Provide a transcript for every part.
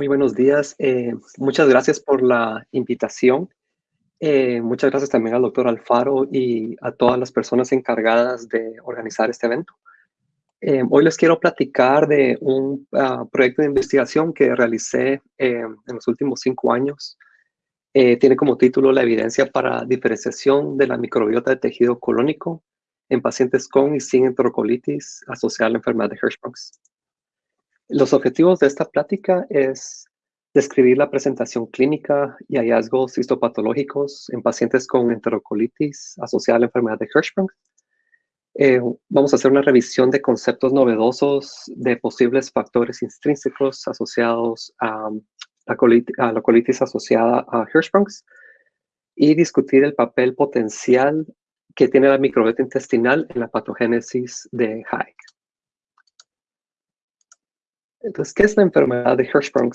Muy buenos días. Eh, muchas gracias por la invitación. Eh, muchas gracias también al doctor Alfaro y a todas las personas encargadas de organizar este evento. Eh, hoy les quiero platicar de un ah, proyecto de investigación que realicé en los últimos cinco años. tiene como título La evidencia para diferenciación de la microbiota de tejido colónico en pacientes con y sin enterocolitis asociada a la enfermedad de Hirschsprung. Los objetivos de esta plática es describir la presentación clínica y hallazgos histopatológicos en pacientes con enterocolitis asociada a la enfermedad de Hirschsprung. Eh, vamos a hacer una revisión de conceptos novedosos de posibles factores intrínsecos asociados a la, colitis, asociada a Hirschsprung y discutir el papel potencial que tiene la microbiota intestinal en la patogénesis de Haig. Entonces, ¿qué es la enfermedad de Hirschsprung?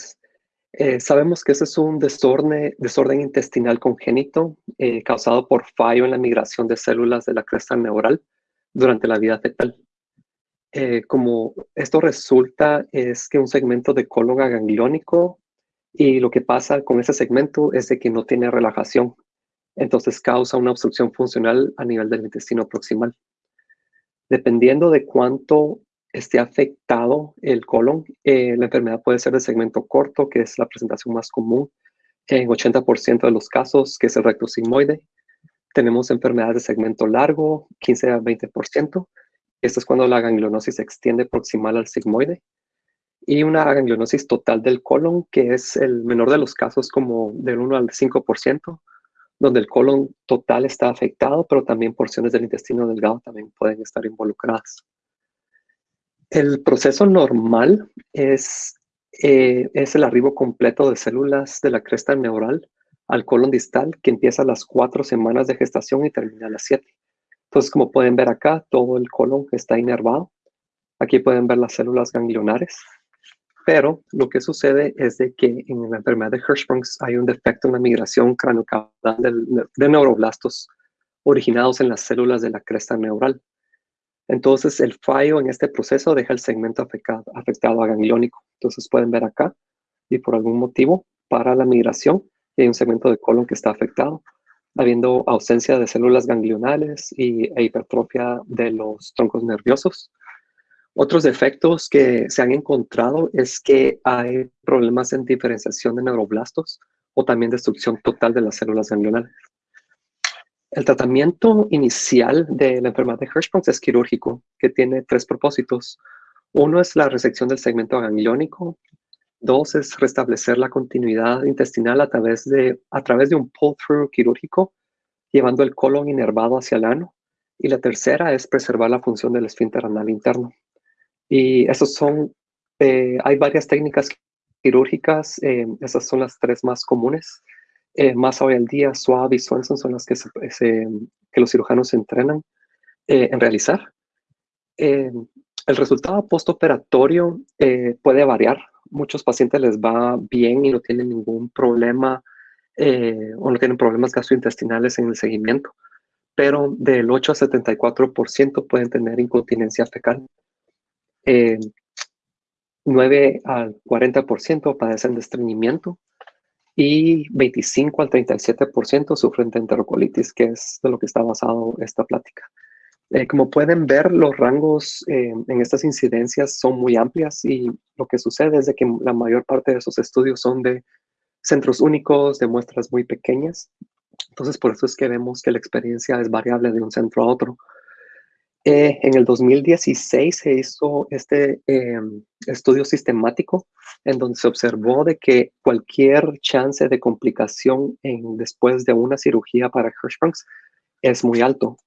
Eh, sabemos que ese es un desorden, desorden intestinal congénito eh, causado por fallo en la migración de células de la cresta neural durante la vida fetal. Eh, como esto resulta es que un segmento de colon gangliónico y lo que pasa con ese segmento es de que no tiene relajación. Entonces causa una obstrucción funcional a nivel del intestino proximal. Dependiendo de cuánto esté afectado el colon, eh, la enfermedad puede ser de segmento corto, que es la presentación más común en 80% de los casos, que es el recto sigmoide. Tenemos enfermedades de segmento largo, 15 a 20%. Esto es cuando la ganglionosis se extiende proximal al sigmoide. Y una ganglionosis total del colon, que es el menor de los casos, como del 1 al 5%, donde el colon total está afectado, pero también porciones del intestino delgado también pueden estar involucradas. El proceso normal es, eh, es el arribo completo de células de la cresta neural al colon distal que empieza a las cuatro semanas de gestación y termina a las siete. Entonces, como pueden ver acá, todo el colon está inervado. Aquí pueden ver las células ganglionares. Pero lo que sucede es de que en la enfermedad de Hirschsprung hay un defecto en la migración craneocaudal de neuroblastos originados en las células de la cresta neural. Entonces, el fallo en este proceso deja el segmento afectado, afectado a gangliónico. Entonces, pueden ver acá, y por algún motivo, para la migración, hay un segmento de colon que está afectado, habiendo ausencia de células ganglionales y, e hipertrofia de los troncos nerviosos. Otros defectos que se han encontrado es que hay problemas en diferenciación de neuroblastos o también destrucción total de las células ganglionales. El tratamiento inicial de la enfermedad de Hirschsprung es quirúrgico, que tiene tres propósitos. Uno es la resección del segmento gangliónico. Dos es restablecer la continuidad intestinal a través de, a través de un pull-through quirúrgico, llevando el colon inervado hacia el ano. Y la tercera es preservar la función del esfínter anal interno. Y esos son, eh, hay varias técnicas quirúrgicas, eh, esas son las tres más comunes. Eh, más hoy al día, Suave y Swanson son las que, que los cirujanos se entrenan eh, en realizar. Eh, el resultado postoperatorio puede variar. Muchos pacientes les va bien y no tienen ningún problema o no tienen problemas gastrointestinales en el seguimiento, pero del 8 a 74% pueden tener incontinencia fecal. 9 al 40% padecen de estreñimiento y 25 al 37% sufren de enterocolitis, que es de lo que está basado esta plática. Eh, como pueden ver, los rangos eh, en estas incidencias son muy amplias y lo que sucede es de que la mayor parte de esos estudios son de centros únicos, de muestras muy pequeñas. Entonces, por eso es que vemos que la experiencia es variable de un centro a otro. Eh, en el 2016 se hizo este em, estudio sistemático en donde se observó de que cualquier chance de complicación después de una cirugía para Hirschsprung es muy alto.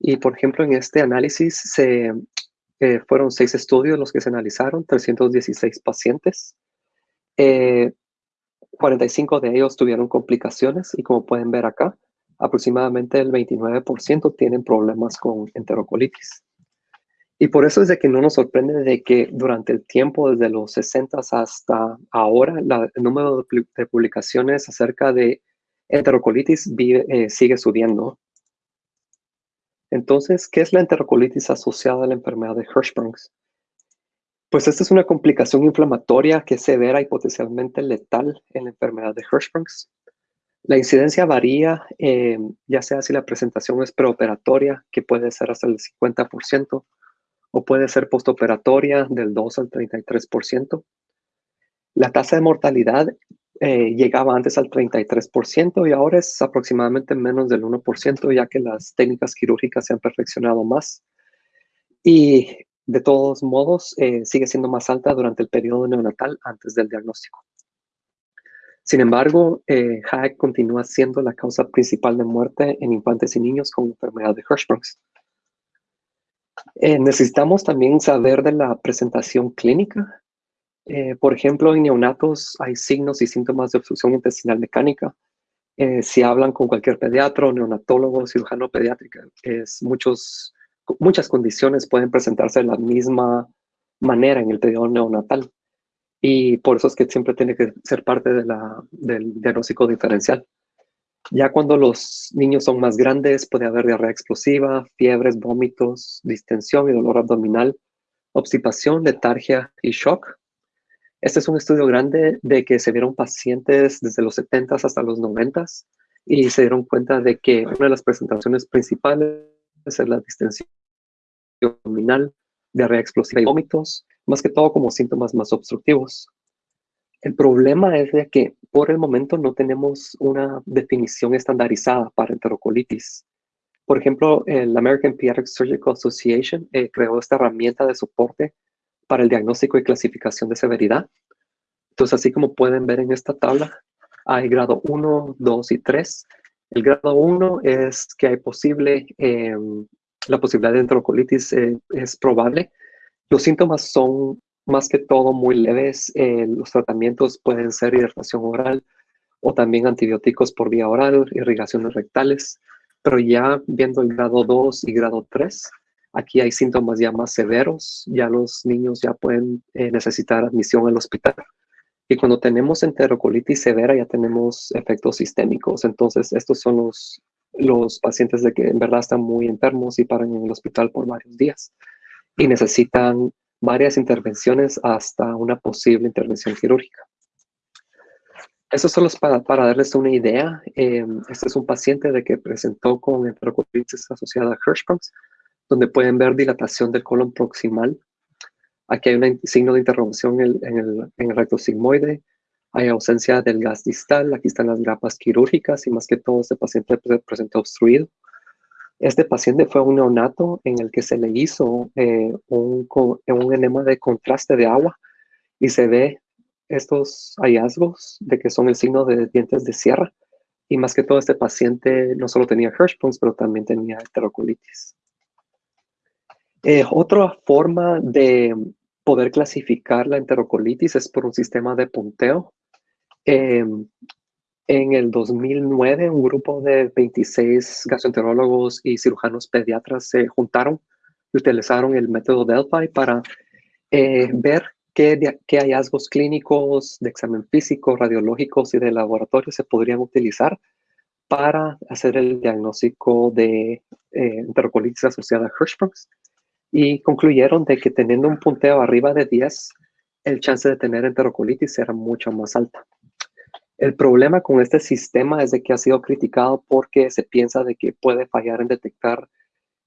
Y por ejemplo, en este análisis se, eh, fueron seis estudios los que se analizaron, 316 pacientes. 45 eh, de ellos tuvieron complicaciones y como pueden ver acá, aproximadamente el 29% tienen problemas con enterocolitis. Y por eso es de que no nos sorprende de que durante el tiempo, desde los 60 hasta ahora, el número de, publicaciones acerca de enterocolitis eh, sigue subiendo. Entonces, ¿qué es la enterocolitis asociada a la enfermedad de Hirschsprung? Pues esta es una complicación inflamatoria que es severa y potencialmente letal en la enfermedad de Hirschsprungs. La incidencia varía, eh, ya sea si la presentación es preoperatoria, que puede ser hasta el 50%, o puede ser postoperatoria del 2 al 33%. La tasa de mortalidad eh, llegaba antes al 33% y ahora es aproximadamente menos del 1%, ya que las técnicas quirúrgicas se han perfeccionado más. Y de todos modos, eh, sigue siendo más alta durante el periodo neonatal antes del diagnóstico. Sin embargo, eh, continúa siendo la causa principal de muerte en infantes y niños con enfermedad de Hirschsprungs. Eh, necesitamos también saber de la presentación clínica. Eh, por ejemplo, en neonatos hay signos y síntomas de obstrucción intestinal mecánica. Eh, si hablan con cualquier pediatra, neonatólogo, cirujano pediátrico, es muchos, muchas condiciones pueden presentarse de la misma manera en el periodo neonatal. Y por eso es que siempre tiene que ser parte del diagnóstico diferencial. Ya cuando los niños son más grandes, puede haber diarrea explosiva, fiebres, vómitos, distensión y dolor abdominal, obstipación, letargia y shock. Este es un estudio grande de que se vieron pacientes desde los 70 hasta los 90 y se dieron cuenta de que una de las presentaciones principales es la distensión abdominal, diarrea explosiva y vómitos, más que todo como síntomas más obstructivos. El problema es de que por el momento no tenemos una definición estandarizada para enterocolitis. Por ejemplo, el American Pediatric Surgical Association eh, creó esta herramienta de soporte para el diagnóstico y clasificación de severidad. Entonces, así como pueden ver en esta tabla, hay grado 1, 2 y 3. El grado 1 es que hay posible, em, la posibilidad de enterocolitis eh, es probable. Los síntomas son más que todo muy leves. Eh, los tratamientos pueden ser hidratación oral o también antibióticos por vía oral, irrigaciones rectales, pero ya viendo el grado 2 y grado 3, aquí hay síntomas ya más severos, ya los niños ya pueden eh, necesitar admisión al hospital. Y cuando tenemos enterocolitis severa ya tenemos efectos sistémicos, entonces estos son los, los pacientes de que en verdad están muy enfermos y paran en el hospital por varios días y necesitan varias intervenciones hasta una posible intervención quirúrgica. Eso solo es para, para darles una idea. Eh, este es un paciente de que presentó con enterocolitis asociada a Hirschsprungs, donde pueden ver dilatación del colon proximal. Aquí hay un signo de interrupción en el, en el recto sigmoide. Hay ausencia del gas distal. Aquí están las grapas quirúrgicas y más que todo este paciente presentó obstruido. Este paciente fue un neonato en el que se le hizo eh, un, un enema de contraste de agua y se ve estos hallazgos de que son el signo de dientes de sierra. Y más que todo, este paciente no solo tenía Hirschsprungs, pero también tenía heterocolitis. Eh, otra forma de poder clasificar la enterocolitis es por un sistema de punteo. Eh, en el 2009, un grupo de 26 gastroenterólogos y cirujanos pediatras se juntaron y utilizaron el método Delphi para eh, ver qué, qué, hallazgos clínicos de examen físico, radiológicos y de laboratorio se podrían utilizar para hacer el diagnóstico de eh, enterocolitis asociada a Hirschsprungs y concluyeron de que teniendo un punteo arriba de 10, el chance de tener enterocolitis era mucho más alta. El problema con este sistema es de que ha sido criticado porque se piensa de que puede fallar en detectar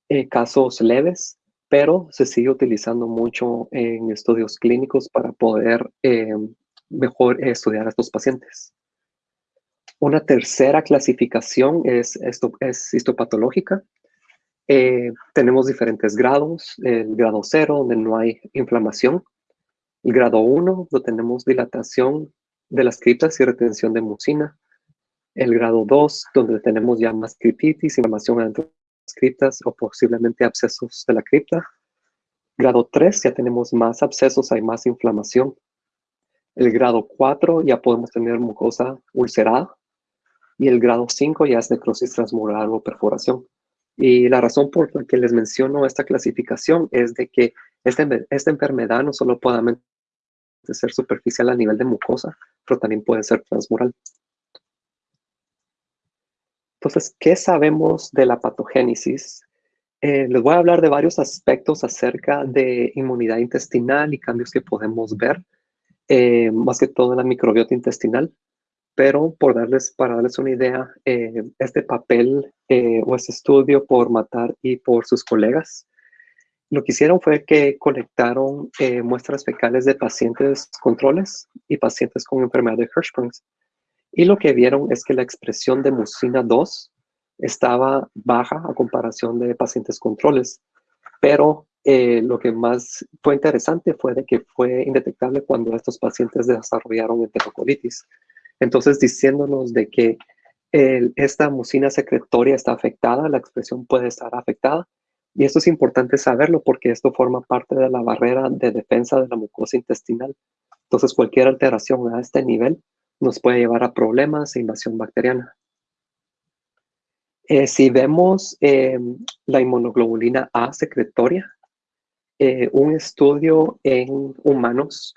eh, casos leves, pero se sigue utilizando mucho en estudios clínicos para poder eh, mejor estudiar a estos pacientes. Una tercera clasificación es, esto, es histopatológica. Eh, tenemos diferentes grados. El grado 0, donde no hay inflamación. El grado 1, donde tenemos dilatación de las criptas y retención de mucina. El grado 2, donde tenemos ya más criptitis, inflamación adentro de las criptas o posiblemente abscesos de la cripta. Grado 3, ya tenemos más abscesos, hay más inflamación. El grado 4, ya podemos tener mucosa ulcerada. Y el grado 5 ya es necrosis transmural o perforación. Y la razón por la que les menciono esta clasificación es de que esta, esta enfermedad no solo puede ser superficial a nivel de mucosa, pero también puede ser transmural. Entonces, ¿qué sabemos de la patogénesis? Eh, les voy a hablar de varios aspectos acerca de inmunidad intestinal y cambios que podemos ver, eh, más que todo en la microbiota intestinal. Pero por darles, para darles una idea, eh, este papel o este estudio por Matar y por sus colegas, lo que hicieron fue que colectaron muestras fecales de pacientes controles y pacientes con enfermedad de Hirschsprung's. Y lo que vieron es que la expresión de mucina 2 estaba baja a comparación de pacientes controles, pero eh, lo que más fue interesante fue de que fue indetectable cuando estos pacientes desarrollaron enterocolitis. Entonces, diciéndonos de que esta mucina secretoria está afectada, la expresión puede estar afectada. Y esto es importante saberlo porque esto forma parte de la barrera de defensa de la mucosa intestinal. Entonces, cualquier alteración a este nivel nos puede llevar a problemas e invasión bacteriana. Eh, si vemos eh, la inmunoglobulina A secretoria, eh, un estudio en humanos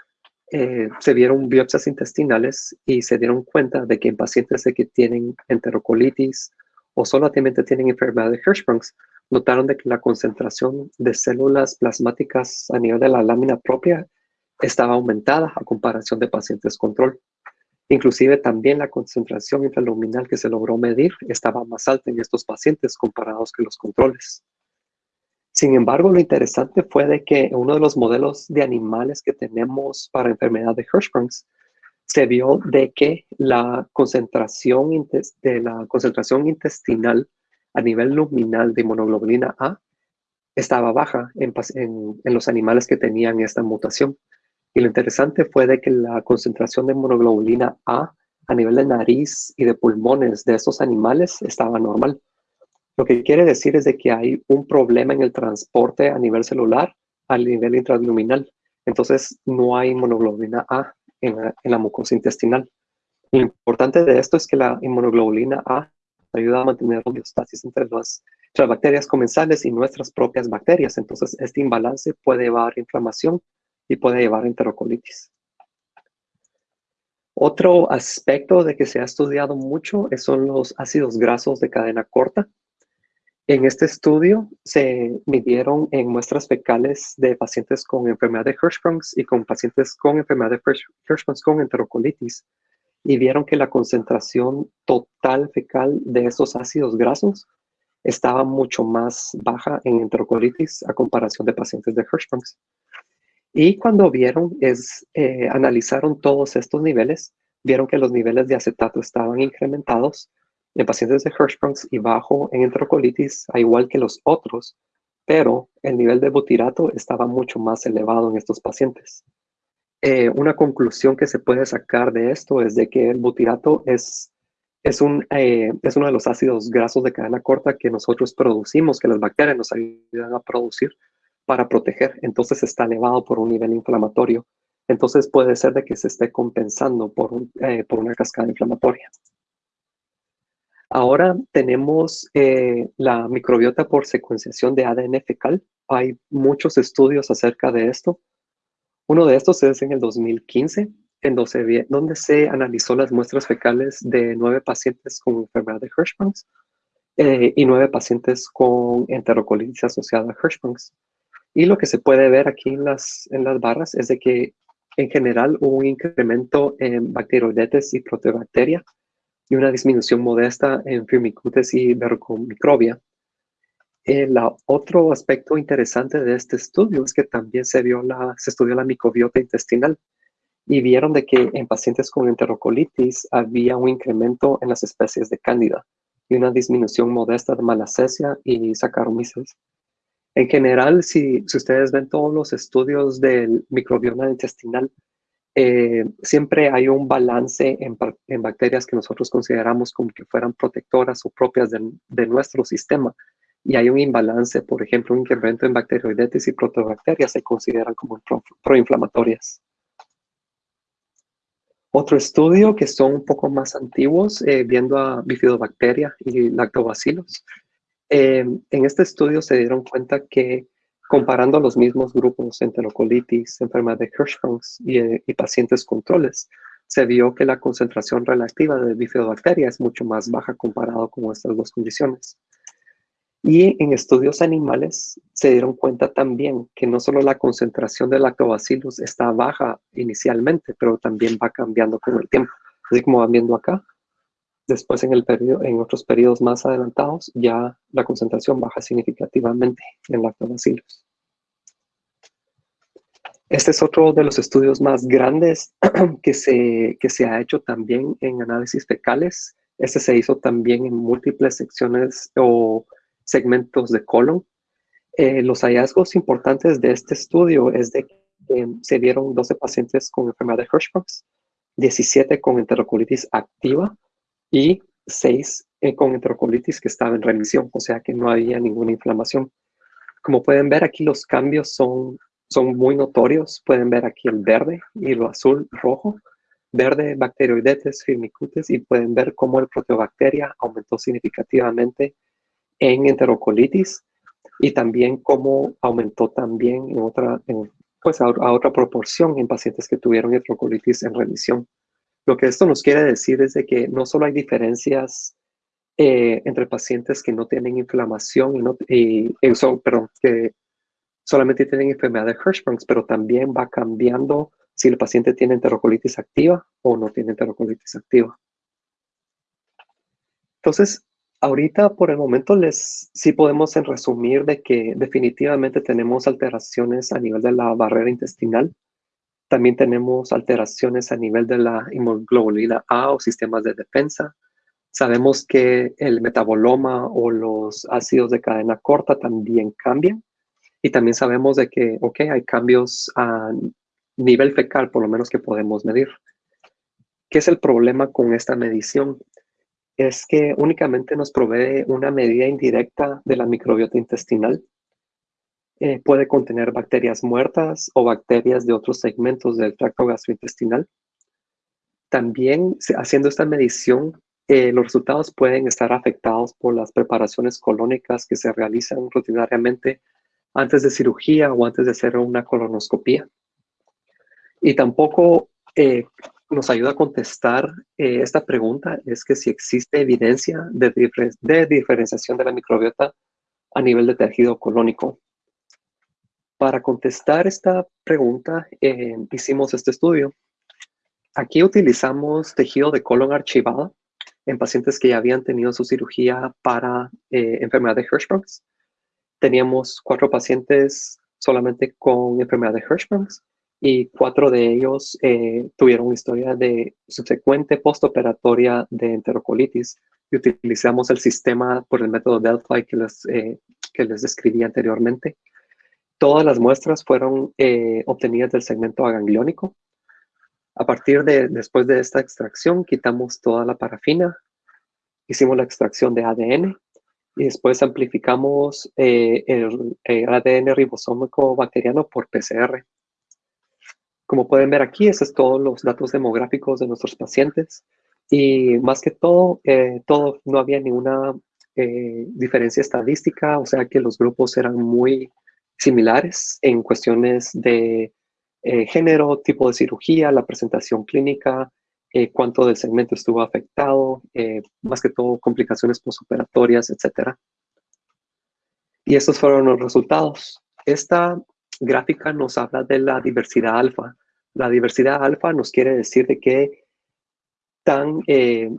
se vieron biopsias intestinales y se dieron cuenta de que en pacientes que tienen enterocolitis o solamente tienen enfermedad de Hirschsprung's, notaron de que la concentración de células plasmáticas a nivel de la lámina propia estaba aumentada a comparación de pacientes control. Inclusive también la concentración intraluminal que se logró medir estaba más alta en estos pacientes comparados con los controles. Sin embargo, lo interesante fue de que uno de los modelos de animales que tenemos para enfermedad de Hirschsprung's se vio de que la concentración, de la concentración intestinal a nivel luminal de inmunoglobulina A estaba baja en, en los animales que tenían esta mutación. Y lo interesante fue de que la concentración de monoglobulina A a nivel de nariz y de pulmones de estos animales estaba normal. Lo que quiere decir es de que hay un problema en el transporte a nivel celular a nivel intraluminal. Entonces no hay monoglobulina A en la, mucosa intestinal. Lo importante de esto es que la inmunoglobulina A ayuda a mantener la homeostasis entre las, entre las bacterias comensales y nuestras propias bacterias. Entonces este imbalance puede llevar a inflamación y puede llevar a enterocolitis. Otro aspecto de que se ha estudiado mucho son los ácidos grasos de cadena corta. En este estudio se midieron en muestras fecales de pacientes con enfermedad de Hirschsprung's y con pacientes con enfermedad de Hirschsprung's con enterocolitis y vieron que la concentración total fecal de esos ácidos grasos estaba mucho más baja en enterocolitis a comparación de pacientes de Hirschsprung's. Y cuando vieron, es, eh, analizaron todos estos niveles, vieron que los niveles de acetato estaban incrementados en pacientes de Hirschsprung's y bajo en enterocolitis, a igual que los otros, pero el nivel de butirato estaba mucho más elevado en estos pacientes. Eh, una conclusión que se puede sacar de esto es de que el butirato es, es, un, eh, es uno de los ácidos grasos de cadena corta que nosotros producimos, que las bacterias nos ayudan a producir para proteger, entonces está elevado por un nivel inflamatorio. Entonces puede ser de que se esté compensando por, eh, por una cascada inflamatoria. Ahora tenemos la microbiota por secuenciación de ADN fecal. Hay muchos estudios acerca de esto. Uno de estos es en el 2015, en donde, se analizó las muestras fecales de nueve pacientes con enfermedad de Hirschsprung's eh, y nueve pacientes con enterocolitis asociada a Hirschsprung's. Y lo que se puede ver aquí en las, en las barras es de que en general hubo un incremento en bacteroidetes y proteobacteria y una disminución modesta en firmicutes y vergomicrobia. El otro aspecto interesante de este estudio es que también se, vio la, se estudió la microbiota intestinal y vieron de que en pacientes con enterocolitis había un incremento en las especies de cándida y una disminución modesta de malacesia y saccharomyces. En general, si, ustedes ven todos los estudios del microbioma intestinal, eh, siempre hay un balance en, bacterias que nosotros consideramos como que fueran protectoras o propias de, nuestro sistema. Y hay un imbalance, por ejemplo, un incremento en bacteroidetes y protobacterias se consideran como proinflamatorias. Otro estudio que son un poco más antiguos, eh, viendo a bifidobacteria y lactobacilos, Em, en este estudio se dieron cuenta que comparando los mismos grupos, enterocolitis, enfermedad de Hirschsprung's y, y, pacientes controles, se vio que la concentración relativa de bifidobacteria es mucho más baja comparado con estas dos condiciones. Y en estudios animales se dieron cuenta también que no solo la concentración de lactobacillus está baja inicialmente, pero también va cambiando con el tiempo. Así como van viendo acá, después en, el periodo, en otros periodos más adelantados ya la concentración baja significativamente en lactobacillus. Este es otro de los estudios más grandes que se, que se ha hecho también en análisis fecales. Este se hizo también en múltiples secciones o segmentos de colon. Eh, los hallazgos importantes de este estudio es de que se vieron 12 pacientes con enfermedad de Hirschsprungs, 17 con enterocolitis activa y 6 eh, con enterocolitis que estaba en remisión, o sea que no había ninguna inflamación. Como pueden ver aquí los cambios son, son muy notorios. Pueden ver aquí el verde y lo azul rojo. Verde, bacteroidetes, firmicutes y pueden ver cómo el proteobacteria aumentó significativamente en enterocolitis y también cómo aumentó también en otra, pues a, otra proporción en pacientes que tuvieron enterocolitis en remisión. Lo que esto nos quiere decir es de que no solo hay diferencias eh, entre pacientes que no tienen inflamación y, no, y, perdón, que solamente tienen enfermedad de Hirschsprungs, pero también va cambiando si el paciente tiene enterocolitis activa o no tiene enterocolitis activa. Entonces, ahorita por el momento les sí podemos resumir de que definitivamente tenemos alteraciones a nivel de la barrera intestinal. También tenemos alteraciones a nivel de la hemoglobina A o sistemas de defensa. Sabemos que el metaboloma o los ácidos de cadena corta también cambian. Y también sabemos de que, ok, hay cambios a nivel fecal, por lo menos que podemos medir. ¿Qué es el problema con esta medición? Es que únicamente nos provee una medida indirecta de la microbiota intestinal eh, puede contener bacterias muertas o bacterias de otros segmentos del tracto gastrointestinal. También, haciendo esta medición, eh, los resultados pueden estar afectados por las preparaciones colónicas que se realizan rutinariamente antes de cirugía o antes de hacer una colonoscopia. Y tampoco eh, nos ayuda a contestar esta pregunta, es que si existe evidencia de, de diferenciación de la microbiota a nivel de tejido colónico. Para contestar esta pregunta, eh, hicimos este estudio. Aquí utilizamos tejido de colon archivado en pacientes que ya habían tenido su cirugía para eh, enfermedad de Hirschsprungs. Teníamos cuatro pacientes solamente con enfermedad de Hirschsprungs y cuatro de ellos eh, tuvieron historia de subsecuente postoperatoria de enterocolitis y utilizamos el sistema por el método Delphi que les, que les describí anteriormente. Todas las muestras fueron eh, obtenidas del segmento agangliónico. A partir de, después de esta extracción, quitamos toda la parafina, hicimos la extracción de ADN y después amplificamos eh, el, ADN ribosómico bacteriano por PCR. Como pueden ver aquí, esos son todos los datos demográficos de nuestros pacientes. Y más que todo, eh, no había ninguna diferencia estadística, o sea que los grupos eran muy similares en cuestiones de eh, género, tipo de cirugía, la presentación clínica, eh, cuánto del segmento estuvo afectado, eh, más que todo complicaciones postoperatorias, etc. Y estos fueron los resultados. Esta gráfica nos habla de la diversidad alfa. La diversidad alfa nos quiere decir de que, tan, que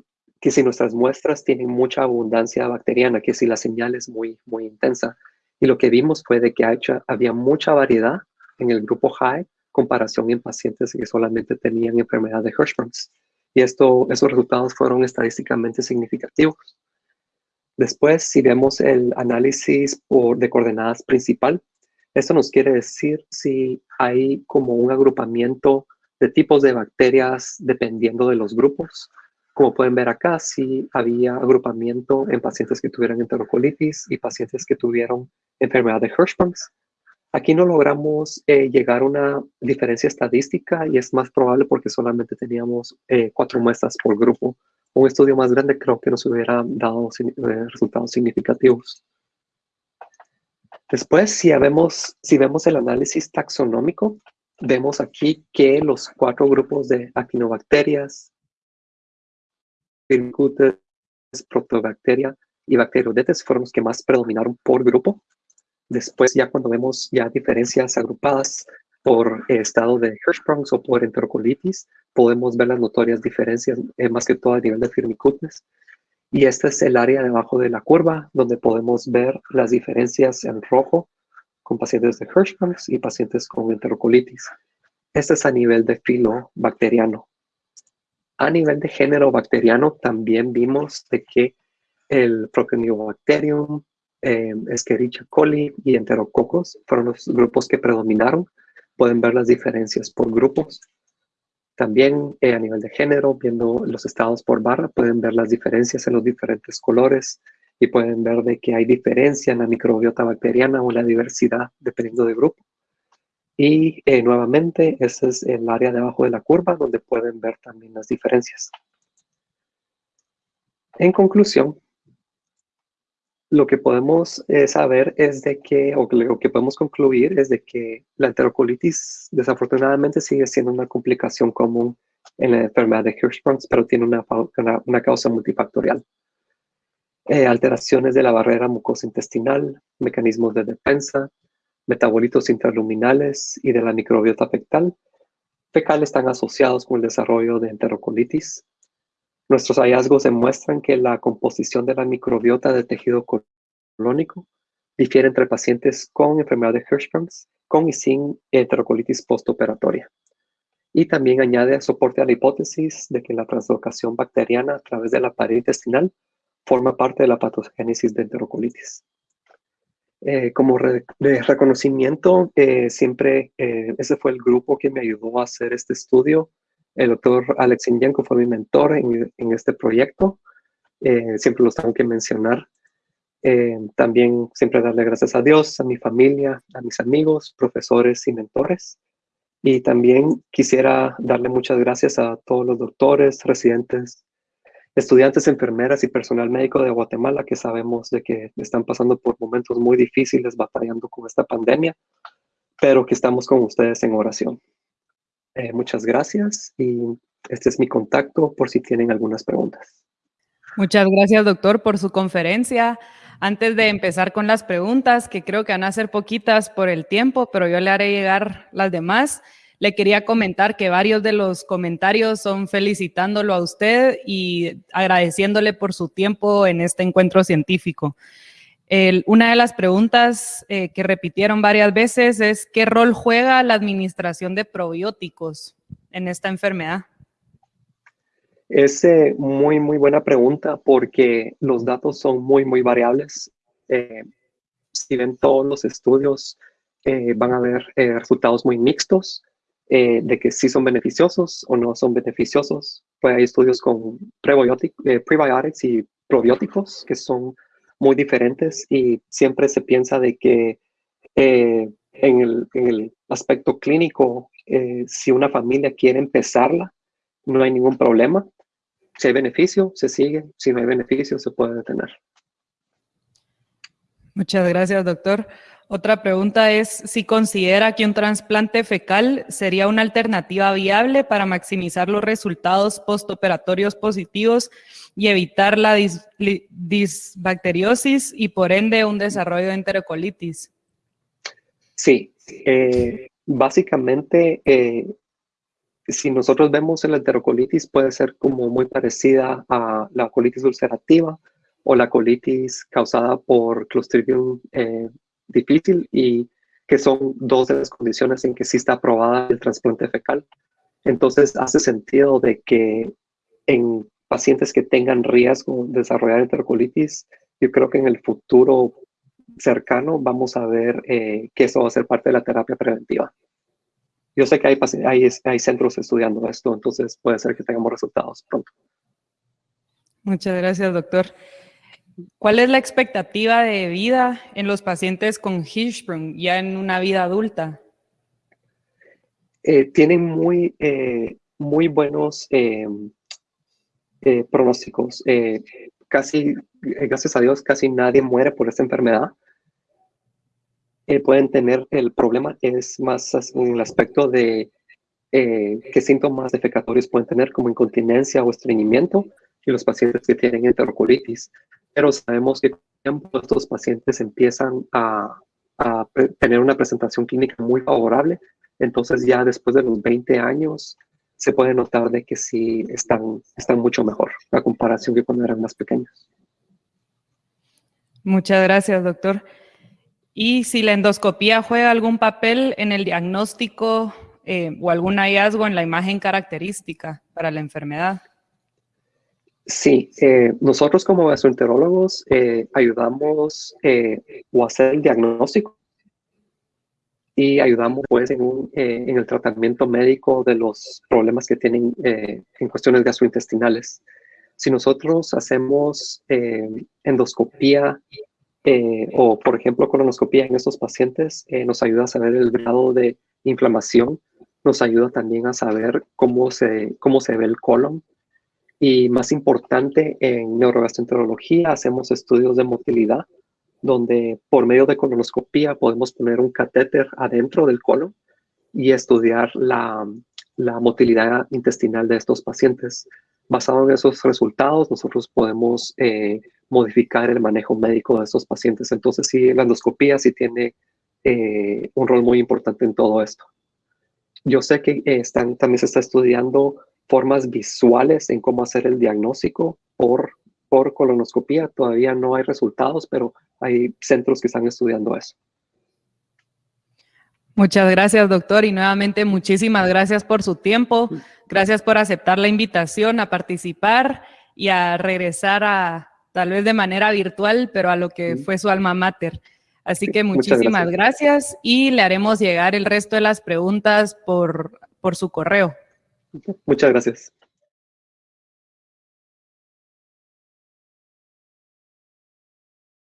si nuestras muestras tienen mucha abundancia bacteriana, que si la señal es muy, muy intensa, y lo que vimos fue de que había mucha variedad en el grupo high comparación en pacientes que solamente tenían enfermedad de Hirschsprungs. Y esto, esos resultados fueron estadísticamente significativos. Después, si vemos el análisis de coordenadas principal, esto nos quiere decir si hay como un agrupamiento de tipos de bacterias dependiendo de los grupos. Como pueden ver acá, sí había agrupamiento en pacientes que tuvieran enterocolitis y pacientes que tuvieron enfermedad de Hirschsprungs. Aquí no logramos eh, llegar a una diferencia estadística y es más probable porque solamente teníamos eh, cuatro muestras por grupo. Un estudio más grande creo que nos hubiera dado eh, resultados significativos. Después, si vemos, el análisis taxonómico, vemos aquí que los cuatro grupos de actinobacterias, Firmicutes, Protobacteria y bacteroidetes fueron los que más predominaron por grupo. Después, ya cuando vemos ya diferencias agrupadas por estado de Hirschsprungs o por enterocolitis, podemos ver las notorias diferencias, eh, más que todo a nivel de firmicutes. Y este es el área debajo de la curva, donde podemos ver las diferencias en rojo con pacientes de Hirschsprungs y pacientes con enterocolitis. Este es a nivel de filo bacteriano. A nivel de género bacteriano también vimos de que el Propionibacterium, eh, Escherichia coli y Enterococos fueron los grupos que predominaron. Pueden ver las diferencias por grupos. También eh, a nivel de género, viendo los estados por barra, pueden ver las diferencias en los diferentes colores y pueden ver de que hay diferencia en la microbiota bacteriana o la diversidad dependiendo del grupo. Y eh, nuevamente, ese es el área debajo de la curva donde pueden ver también las diferencias. En conclusión, lo que podemos eh, saber es de que, o lo que podemos concluir es de que la enterocolitis desafortunadamente sigue siendo una complicación común en la enfermedad de Hirschsprung, pero tiene una, una, causa multifactorial. Eh, alteraciones de la barrera mucosa intestinal, mecanismos de defensa, metabolitos interluminales y de la microbiota fecal, fecal están asociados con el desarrollo de enterocolitis, Nuestros hallazgos demuestran que la composición de la microbiota del tejido colónico difiere entre pacientes con enfermedad de Hirschsprung's con y sin enterocolitis postoperatoria. Y también añade soporte a la hipótesis de que la translocación bacteriana a través de la pared intestinal forma parte de la patogénesis de enterocolitis. Eh, como reconocimiento, eh, siempre eh, ese fue el grupo que me ayudó a hacer este estudio el doctor Alex Inyanko fue mi mentor en, este proyecto. Eh, siempre los tengo que mencionar. Eh, también siempre darle gracias a Dios, a mi familia, a mis amigos, profesores y mentores. Y también quisiera darle muchas gracias a todos los doctores, residentes, estudiantes, enfermeras y personal médico de Guatemala que sabemos de que están pasando por momentos muy difíciles batallando con esta pandemia, pero que estamos con ustedes en oración. Eh, muchas gracias y este es mi contacto por si tienen algunas preguntas. Muchas gracias, doctor, por su conferencia. Antes de empezar con las preguntas, que creo que van a ser poquitas por el tiempo, pero yo le haré llegar las demás, le quería comentar que varios de los comentarios son felicitándolo a usted y agradeciéndole por su tiempo en este encuentro científico una de las preguntas eh, que repitieron varias veces es ¿qué rol juega la administración de probióticos en esta enfermedad? Es eh, muy, muy buena pregunta porque los datos son muy, muy variables. Eh, si ven todos los estudios, van a ver resultados muy mixtos de que sí son beneficiosos o no son beneficiosos. Pues hay estudios con prebiotics y probióticos que son muy diferentes y siempre se piensa de que eh, en, el, aspecto clínico, eh, si una familia quiere empezarla, no hay ningún problema. Si hay beneficio, se sigue. Si no hay beneficio, se puede detener. Muchas gracias, doctor. Otra pregunta es si considera que un trasplante fecal sería una alternativa viable para maximizar los resultados postoperatorios positivos y evitar la disbacteriosis y por ende un desarrollo de enterocolitis. Sí, eh, básicamente eh, si nosotros vemos la enterocolitis puede ser como muy parecida a la colitis ulcerativa o la colitis causada por Clostridium eh, difícil y que son dos de las condiciones en que sí está aprobada el trasplante fecal. Entonces hace sentido de que en pacientes que tengan riesgo de desarrollar enterocolitis, yo creo que en el futuro cercano vamos a ver eh, que eso va a ser parte de la terapia preventiva. Yo sé que hay, hay, hay centros estudiando esto, entonces puede ser que tengamos resultados pronto. Muchas gracias, doctor. ¿Cuál es la expectativa de vida en los pacientes con Hirschsprung ya en una vida adulta? Eh, tienen muy, eh, muy buenos eh, pronósticos. casi, gracias a Dios, casi nadie muere por esta enfermedad. pueden tener, el problema es más en el aspecto de qué síntomas defecatorios pueden tener, como incontinencia o estreñimiento, y los pacientes que tienen enterocolitis. Pero sabemos que estos pacientes empiezan a, a tener una presentación clínica muy favorable, entonces ya después de los 20 años se puede notar de que sí están, están mucho mejor la comparación que cuando eran más pequeños. Muchas gracias, doctor. ¿Y si la endoscopía juega algún papel en el diagnóstico eh, o algún hallazgo en la imagen característica para la enfermedad? Sí, eh, nosotros como gastroenterólogos eh, ayudamos o hacer el diagnóstico y ayudamos pues en, en, el tratamiento médico de los problemas que tienen en cuestiones gastrointestinales. Si nosotros hacemos endoscopía eh, o, por ejemplo, colonoscopia en estos pacientes eh, nos ayuda a saber el grado de inflamación, nos ayuda también a saber cómo se, cómo se ve el colon. Y más importante, en neurogastroenterología hacemos estudios de motilidad, donde por medio de colonoscopia podemos poner un catéter adentro del colon y estudiar la, motilidad intestinal de estos pacientes. Basado en esos resultados, nosotros podemos eh, modificar el manejo médico de estos pacientes. Entonces, sí, la endoscopía sí tiene eh, un rol muy importante en todo esto. Yo sé que están, también se está estudiando formas visuales en cómo hacer el diagnóstico por, por colonoscopía. Todavía no hay resultados, pero hay centros que están estudiando eso. Muchas gracias, doctor, y nuevamente muchísimas gracias por su tiempo. Gracias por aceptar la invitación a participar y a regresar a, tal vez de manera virtual, pero a lo que fue su alma mater. Así que muchísimas gracias. y le haremos llegar el resto de las preguntas por, por su correo. Muchas gracias.